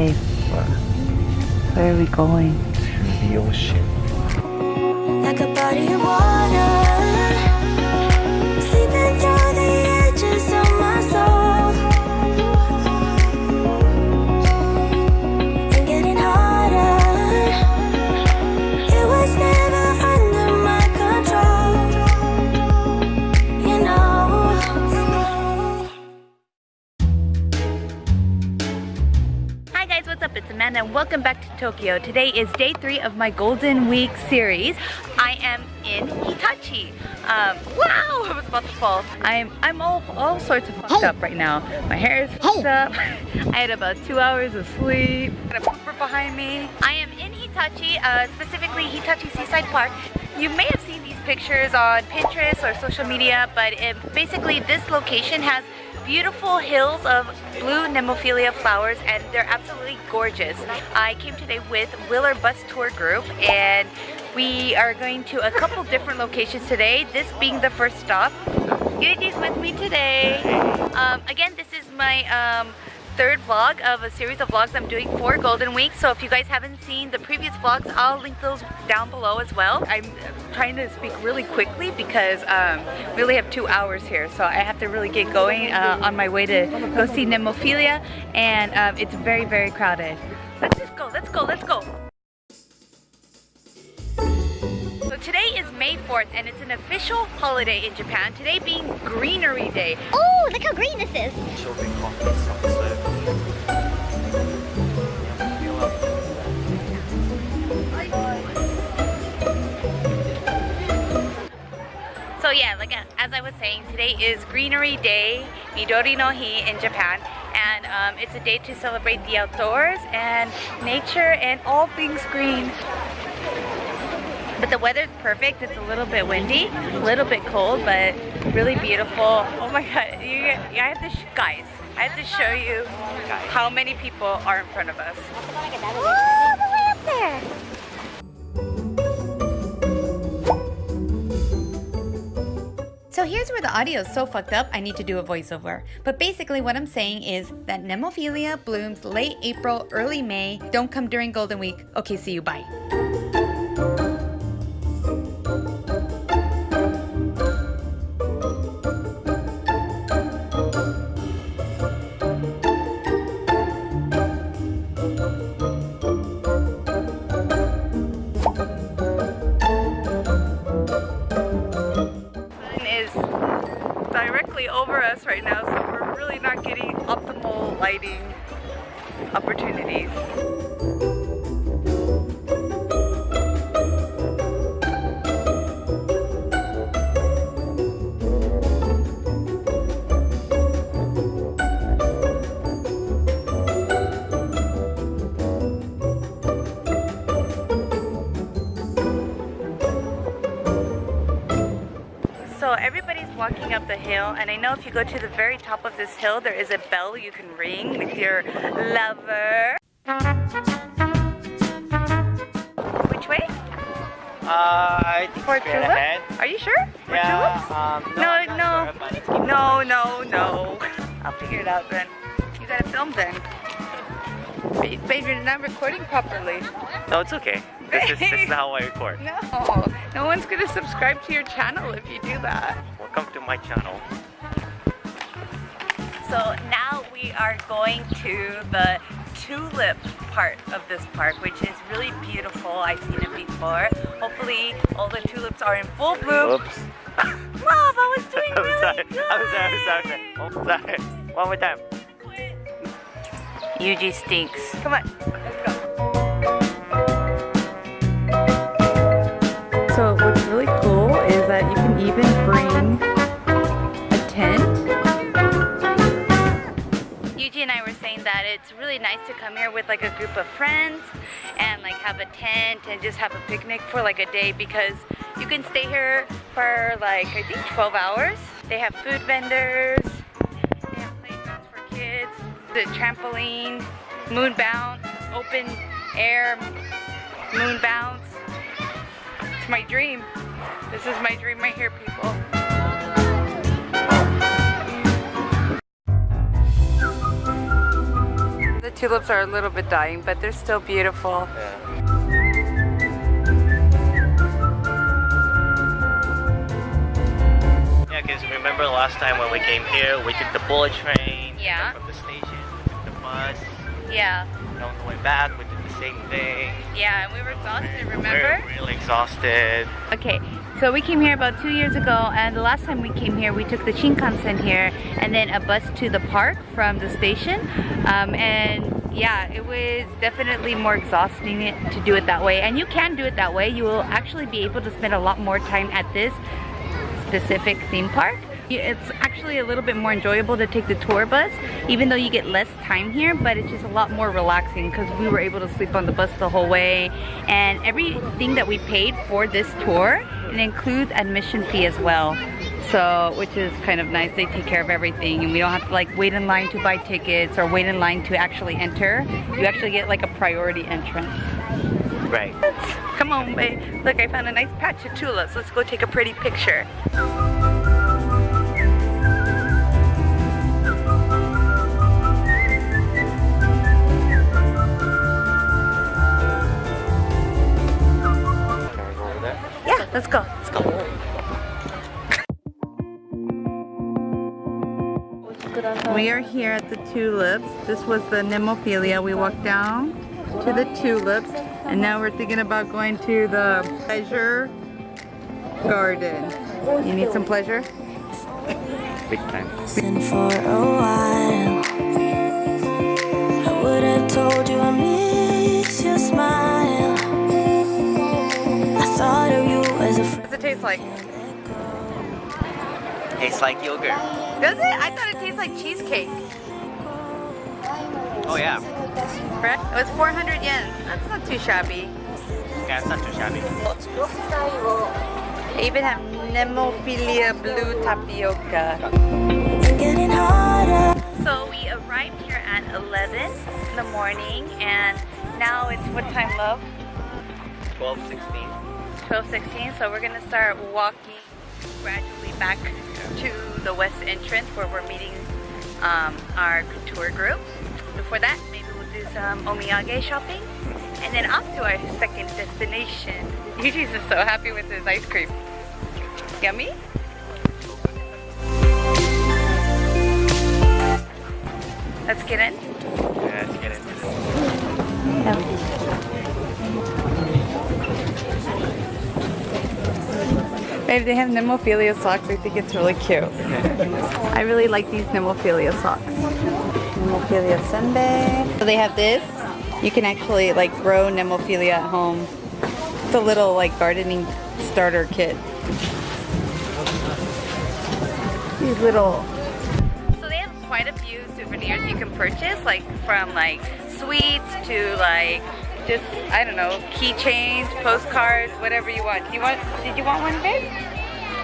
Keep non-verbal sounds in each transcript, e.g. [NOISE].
Babe, where are we going? To the ocean. like welcome back to Tokyo. Today is day three of my Golden Week series. I am in Hitachi. Um, wow, [LAUGHS] I was about to fall. I'm I'm all all sorts of fucked up right now. My hair is fucked up. [LAUGHS] I had about two hours of sleep. Got a pooper behind me. I am in Hitachi, uh, specifically Hitachi Seaside Park. You may have seen these pictures on Pinterest or social media, but it, basically this location has beautiful hills of blue Nemophila flowers and they're absolutely gorgeous. I came today with Willer Bus Tour Group and we are going to a couple different locations today, this being the first stop. Yuji's with me today. Um, again, this is my um, third vlog of a series of vlogs I'm doing for Golden Week. So if you guys haven't seen the previous vlogs, I'll link those down below as well. I'm trying to speak really quickly because um, we only have two hours here. So I have to really get going uh, on my way to go see Nemophila. And um, it's very, very crowded. Let's just go, let's go, let's go. So today is May 4th and it's an official holiday in Japan. Today being Greenery Day. Oh, look how green this is. So yeah, like uh, as I was saying, today is Greenery Day, Midori no Hi in Japan, and um, it's a day to celebrate the outdoors and nature and all things green. But the weather's perfect. It's a little bit windy, a little bit cold, but really beautiful. Oh my god, you, I have to, guys, I have to show you how many people are in front of us. Here's where the audio is so fucked up, I need to do a voiceover. But basically, what I'm saying is that Nemophila blooms late April, early May. Don't come during Golden Week. Okay, see you. Bye. Us right now, so we're really not getting optimal lighting opportunities. The hill, and I know if you go to the very top of this hill, there is a bell you can ring with your lover. Which way? Uh, I think For straight tulip? ahead. Are you sure? For Yeah, tulips? um, no, No, no. sure, but let's keep No, no, no. [LAUGHS] I'll figure it out then. You gotta film then. Ba- Babe, you're not recording properly. No, it's okay. This is, this is how I record. [LAUGHS] No, no one's gonna subscribe to your channel if you do that. Welcome to my channel. So now we are going to the tulip part of this park, which is really beautiful. I've seen it before. Hopefully all the tulips are in full bloom. Oops. [LAUGHS] Love, I was doing [LAUGHS] I'm really sorry. good. I'm sorry. I'm sorry. I'm sorry. Sorry. One more time. Yuji stinks. Come on, let's go. Really nice to come here with like a group of friends and like have a tent and just have a picnic for like a day because you can stay here for like I think 12 hours. They have food vendors, they have playgrounds for kids, the trampoline, moon bounce, open air moon bounce. It's my dream. This is my dream right here, people. Tulips are a little bit dying, but they're still beautiful. Yeah. Yeah, because remember last time when we came here, we took the bullet train. Yeah. From the station, we took the bus. Yeah, And on the way back, we did the same thing. yeah, and we were exhausted, We remember? We're really exhausted. Okay, so we came here about two years ago, and the last time we came here, we took the Shinkansen here, and then a bus to the park from the station. Um, and yeah, it was definitely more exhausting to do it that way. And you can do it that way. You will actually be able to spend a lot more time at this specific theme park. It's actually a little bit more enjoyable to take the tour bus, even though you get less time here, but it's just a lot more relaxing because we were able to sleep on the bus the whole way. And everything that we paid for this tour, it includes admission fee as well. So, which is kind of nice. They take care of everything and we don't have to like wait in line to buy tickets or wait in line to actually enter. You actually get like a priority entrance. Right. Come on, babe. Look, I found a nice patch of tulips. Let's go take a pretty picture. Let's go. Let's go. We are here at the tulips. This was the Nemophilia. We walked down to the tulips and now we're thinking about going to the pleasure garden. You need some pleasure? Big time. And for a while, I would have told you I miss your smile. Taste like? Tastes like yogurt. Does it? I thought it tastes like cheesecake. Oh yeah. Correct? It was 400 yen. That's not too shabby. Yeah, it's not too shabby. They even have Nemophilia blue tapioca. It's getting harder. So we arrived here at 11 in the morning and now it's what time love? 12, 16. 12:16. So we're gonna start walking gradually back to the west entrance where we're meeting um, our tour group. Before that, maybe we'll do some omiyage shopping and then off to our second destination. [LAUGHS] Yuji's is so happy with his ice cream. Yummy? Let's get in. Babe, they have Nemophilia socks. I think it's really cute. [LAUGHS] I really like these Nemophilia socks. Nemophilia Senbei. So they have this. You can actually like grow Nemophilia at home. It's a little like gardening starter kit. These little. So they have quite a few souvenirs you can purchase, like from like sweets to like just I don't know keychains, postcards, whatever you want. Do You want? Did you want one, babe?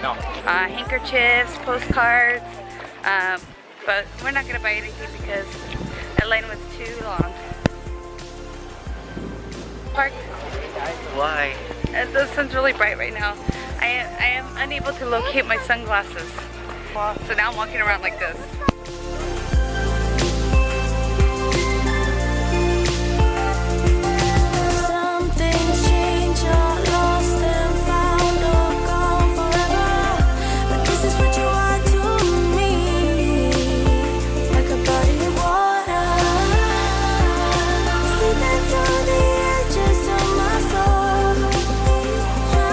No. uh, handkerchiefs, postcards, um, but we're not gonna buy anything because that line was too long. Park. Why? Uh, the sun's really bright right now. I am, I am unable to locate my sunglasses. So now I'm walking around like this.